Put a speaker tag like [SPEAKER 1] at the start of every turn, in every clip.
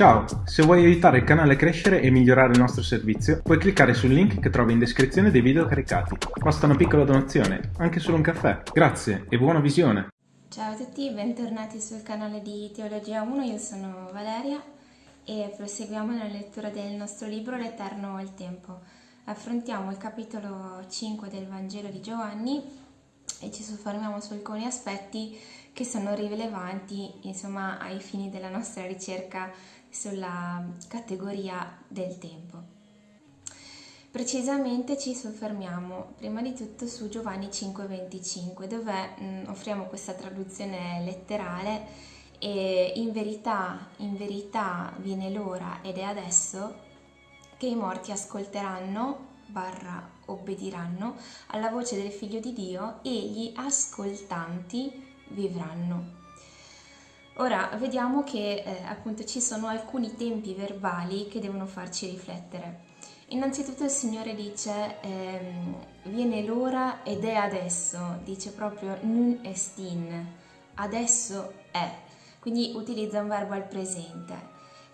[SPEAKER 1] Ciao, se vuoi aiutare il canale a crescere e migliorare il nostro servizio, puoi cliccare sul link che trovi in descrizione dei video caricati. Basta una piccola donazione, anche solo un caffè. Grazie e buona visione!
[SPEAKER 2] Ciao a tutti, bentornati sul canale di Teologia 1, io sono Valeria e proseguiamo nella lettura del nostro libro L'Eterno e il Tempo. Affrontiamo il capitolo 5 del Vangelo di Giovanni e ci soffermiamo su alcuni aspetti che sono rilevanti insomma, ai fini della nostra ricerca sulla categoria del tempo. Precisamente ci soffermiamo prima di tutto su Giovanni 5:25 dove mh, mm, offriamo questa traduzione letterale e in verità, in verità viene l'ora ed è adesso che i morti ascolteranno barra obbediranno alla voce del figlio di Dio e gli ascoltanti vivranno. Ora vediamo che eh, appunto ci sono alcuni tempi verbali che devono farci riflettere. Innanzitutto il Signore dice ehm, viene l'ora ed è adesso, dice proprio nun estin, adesso è, quindi utilizza un verbo al presente,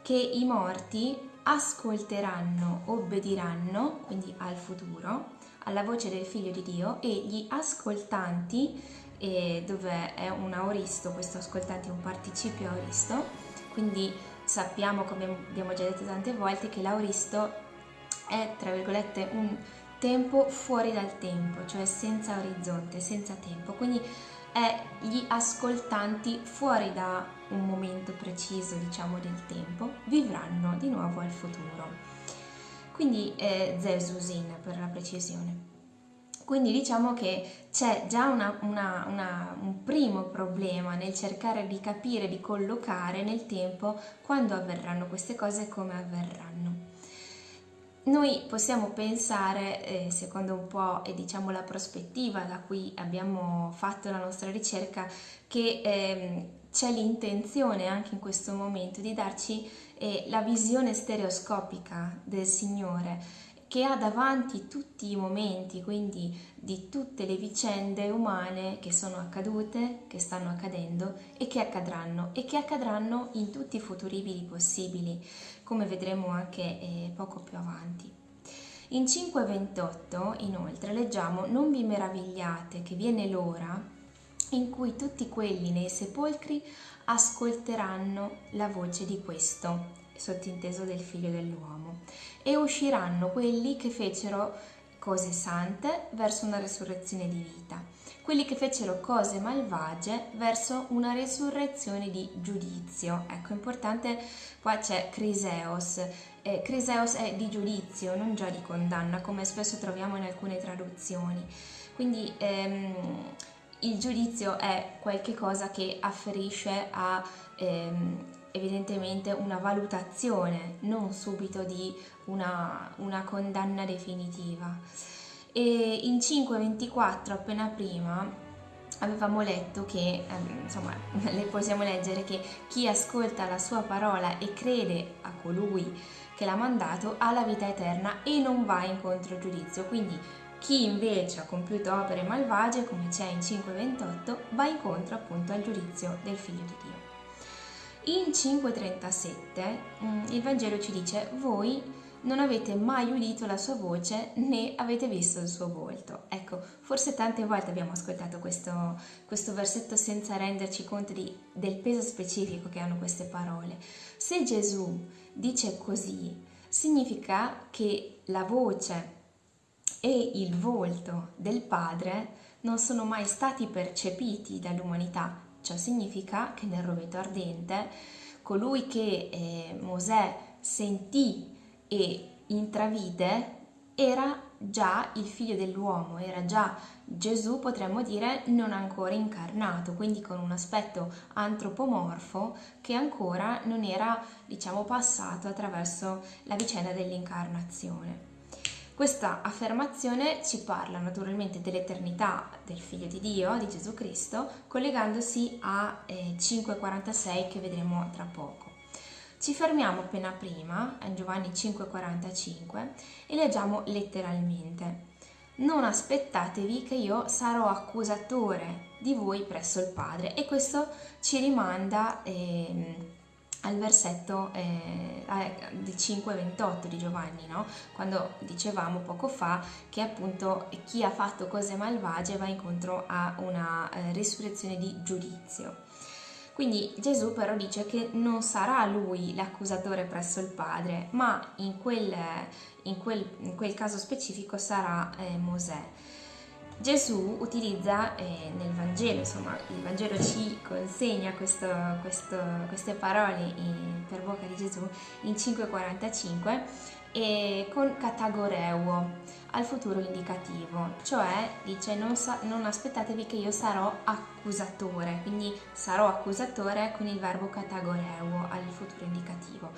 [SPEAKER 2] che i morti ascolteranno, obbediranno, quindi al futuro, alla voce del Figlio di Dio e gli ascoltanti dove è un aoristo, questo ascoltante è un participio aoristo, quindi sappiamo, come abbiamo già detto tante volte, che l'auristo è, tra virgolette, un tempo fuori dal tempo, cioè senza orizzonte, senza tempo, quindi è gli ascoltanti fuori da un momento preciso, diciamo, del tempo, vivranno di nuovo al futuro. Quindi è Zesusin per la precisione. Quindi diciamo che c'è già una, una, una, un primo problema nel cercare di capire, di collocare nel tempo quando avverranno queste cose e come avverranno. Noi possiamo pensare, eh, secondo un po' e diciamo la prospettiva da cui abbiamo fatto la nostra ricerca, che eh, c'è l'intenzione anche in questo momento di darci eh, la visione stereoscopica del Signore, che ha davanti tutti i momenti, quindi di tutte le vicende umane che sono accadute, che stanno accadendo e che accadranno e che accadranno in tutti i futuribili possibili, come vedremo anche eh, poco più avanti. In 5.28 inoltre leggiamo Non vi meravigliate che viene l'ora in cui tutti quelli nei sepolcri ascolteranno la voce di questo sottinteso del figlio dell'uomo, e usciranno quelli che fecero cose sante verso una resurrezione di vita, quelli che fecero cose malvagie verso una resurrezione di giudizio. Ecco, importante, qua c'è Criseos. Eh, Criseos è di giudizio, non già di condanna, come spesso troviamo in alcune traduzioni. Quindi ehm, il giudizio è qualcosa che afferisce a ehm, evidentemente una valutazione, non subito di una, una condanna definitiva. E in 5.24, appena prima, avevamo letto che, ehm, insomma, le possiamo leggere che chi ascolta la sua parola e crede a colui che l'ha mandato ha la vita eterna e non va incontro al giudizio. Quindi chi invece ha compiuto opere malvagie, come c'è in 5.28, va incontro appunto al giudizio del figlio di Dio. In 5.37 mm, il Vangelo ci dice voi non avete mai udito la sua voce né avete visto il suo volto. Ecco, forse tante volte abbiamo ascoltato questo, questo versetto senza renderci conto di, del peso specifico che hanno queste parole. Se Gesù dice così, significa che la voce e il volto del Padre non sono mai stati percepiti dall'umanità, Ciò significa che nel roveto ardente colui che eh, Mosè sentì e intravide era già il figlio dell'uomo, era già Gesù, potremmo dire, non ancora incarnato, quindi con un aspetto antropomorfo che ancora non era, diciamo, passato attraverso la vicenda dell'incarnazione. Questa affermazione ci parla naturalmente dell'eternità del Figlio di Dio, di Gesù Cristo, collegandosi a eh, 5,46 che vedremo tra poco. Ci fermiamo appena prima, a Giovanni 5,45, e leggiamo letteralmente. Non aspettatevi che io sarò accusatore di voi presso il Padre. E questo ci rimanda eh, al versetto eh, del 5,28 di Giovanni, no? quando dicevamo poco fa che appunto chi ha fatto cose malvagie va incontro a una eh, risurrezione di giudizio. Quindi Gesù però dice che non sarà lui l'accusatore presso il Padre, ma in quel, in quel, in quel caso specifico sarà eh, Mosè. Gesù utilizza eh, nel Vangelo, insomma il Vangelo ci consegna questo, questo, queste parole in, per bocca di Gesù in 5,45 e con catagoreuo al futuro indicativo, cioè dice non, sa, non aspettatevi che io sarò accusatore, quindi sarò accusatore con il verbo catagoreuo al futuro indicativo.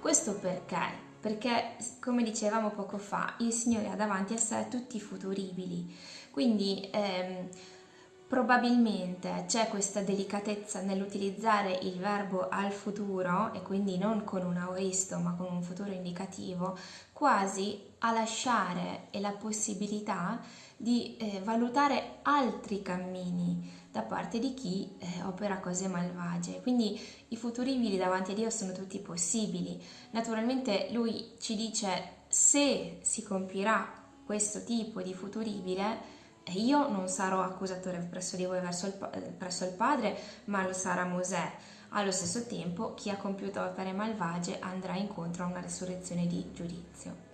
[SPEAKER 2] Questo perché? Perché, come dicevamo poco fa, il Signore ha davanti a sé tutti i futuribili. Quindi ehm, probabilmente c'è questa delicatezza nell'utilizzare il verbo al futuro e quindi non con un aoristo ma con un futuro indicativo, quasi a lasciare la possibilità di eh, valutare altri cammini da parte di chi eh, opera cose malvagie. Quindi i futuribili davanti a Dio sono tutti possibili. Naturalmente lui ci dice se si compirà questo tipo di futuribile, e io non sarò accusatore presso di voi verso il, presso il Padre, ma lo sarà Mosè. Allo stesso tempo, chi ha compiuto opere malvagie andrà incontro a una resurrezione di giudizio.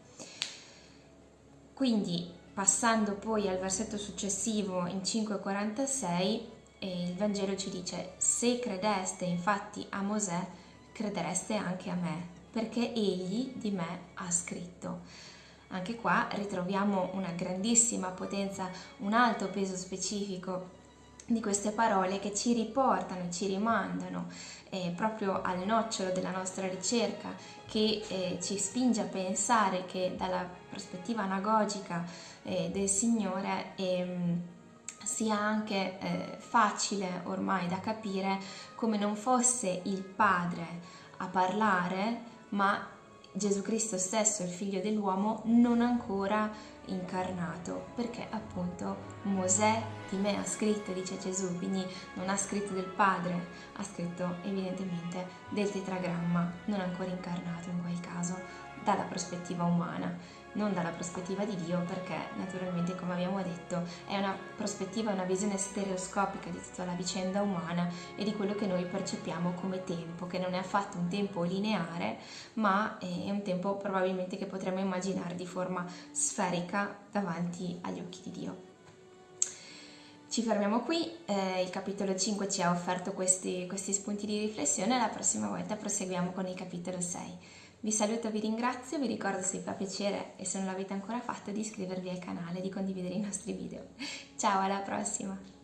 [SPEAKER 2] Quindi, passando poi al versetto successivo in 5,46, eh, il Vangelo ci dice: Se credeste infatti a Mosè, credereste anche a me, perché egli di me ha scritto. Anche qua ritroviamo una grandissima potenza, un alto peso specifico di queste parole che ci riportano, ci rimandano eh, proprio al nocciolo della nostra ricerca, che eh, ci spinge a pensare che dalla prospettiva anagogica eh, del Signore ehm, sia anche eh, facile ormai da capire come non fosse il Padre a parlare, ma Gesù Cristo stesso, il figlio dell'uomo, non ancora incarnato, perché appunto Mosè di me ha scritto, dice Gesù, quindi non ha scritto del Padre, ha scritto evidentemente del tetragramma, non ancora incarnato in quel caso, dalla prospettiva umana non dalla prospettiva di Dio perché naturalmente come abbiamo detto è una prospettiva, una visione stereoscopica di tutta la vicenda umana e di quello che noi percepiamo come tempo, che non è affatto un tempo lineare ma è un tempo probabilmente che potremmo immaginare di forma sferica davanti agli occhi di Dio. Ci fermiamo qui, eh, il capitolo 5 ci ha offerto questi, questi spunti di riflessione, la prossima volta proseguiamo con il capitolo 6. Vi saluto, vi ringrazio, vi ricordo se vi fa piacere e se non l'avete ancora fatto di iscrivervi al canale e di condividere i nostri video. Ciao, alla prossima!